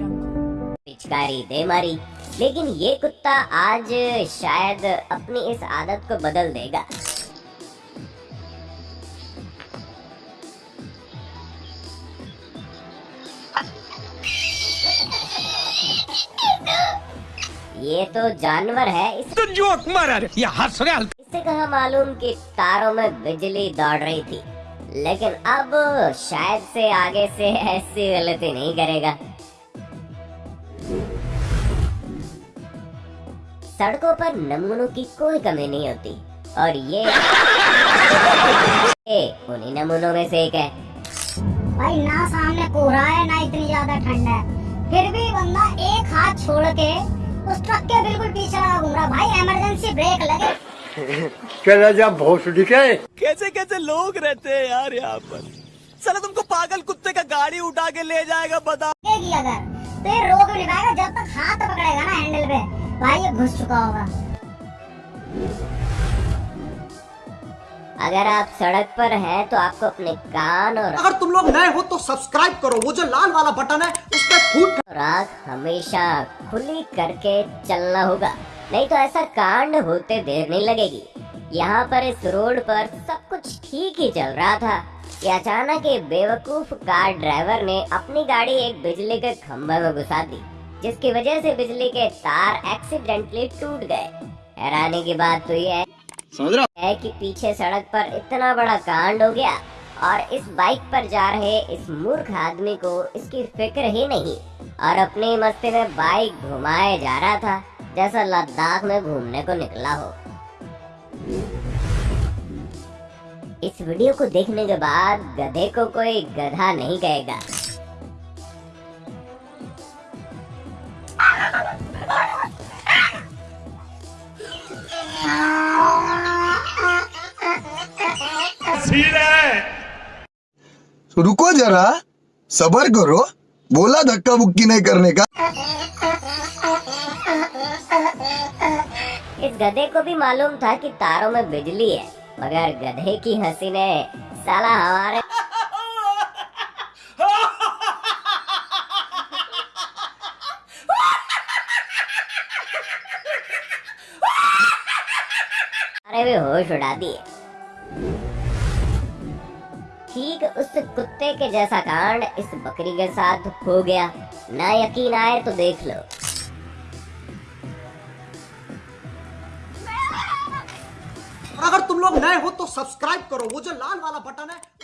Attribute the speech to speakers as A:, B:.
A: पिचकारी दे मारी लेकिन ये कुत्ता आज शायद अपनी इस आदत को बदल देगा। ये तो जानवर है। इस
B: तो जोक मारा ये हंस रहा
A: इससे कहा मालूम कि तारों में बिजली दौड़ रही थी। लेकिन अब शायद से आगे से ऐसी गलती नहीं करेगा। सड़कों पर नमूनों की कोई कमी नहीं होती। और ये ये उन्हीं नमूनों में से एक है।
C: भाई ना सामने कोहरा है ना इतनी ज़्यादा ठंड है। फिर भी बंदा एक हाथ छोड़ के उस ट्रक के बिल्कुल पीछे लगा घूम रहा। भाई इमरजेंसी ब्रेक लगे।
D: चला जा भोसड़ी
B: कैसे कैसे लोग रहते हैं यार यहाँ पर? साला तुमको पागल कुत्ते का गाड़ी उठा के ले जाएगा बता।
C: अगर। तो ये रोक नहीं पाएगा जब तक हाथ पकड़ेगा ना हैंडल पे। भाई ये घुस चुका होगा।
A: अगर आप सड़क पर हैं तो आपको अपने कान और
E: अगर तुम लोग नए हो तो सब्सक्राइब करो। वो जो लाल वाला बटन है उस पर फूट
A: और हमेशा खुली करके चलना होगा। नहीं तो ऐसा कांड होते देर नहीं लगेगी। यहाँ पर इस रोड पर सब कुछ ठीक ही चल रहा था। कि अचानक एक बेवकूफ़ कार ड्राइवर ने अपनी गाड़ी एक बिजली के खंभे में घुसा दी। जिसकी वजह से बिजली के तार एक्सीडेंटली टूट गए। हैरानी की बात तो ये है। है कि पीछे सड़क पर इतना बड़ा कांड हो गया और इस बाइक पर जा रहे इस मूर्ख आदमी को इसकी फ़िक्र ही नहीं और अपनी मस्ती में बाइक घुमाए जा रहा था जैसा लद्दाख में घूमने को निकला हो। इस वीडियो को देखने के बाद गधे को कोई गधा नहीं कहेगा।
F: रुको जरा सबर करो बोला धक्का बुक्की नहीं करने का।
A: इस गधे को भी मालूम था कि तारों में बिजली है मगर गधे की हँसी ने साला हमारे अरे भी होश उड़ा दिए। ठीक उस कुत्ते के जैसा कांड इस बकरी के साथ हो गया। ना यकीन आए तो देख लो।
E: अगर तुम लोग नए हो तो सब्सक्राइब करो। वो जो लाल वाला बटन है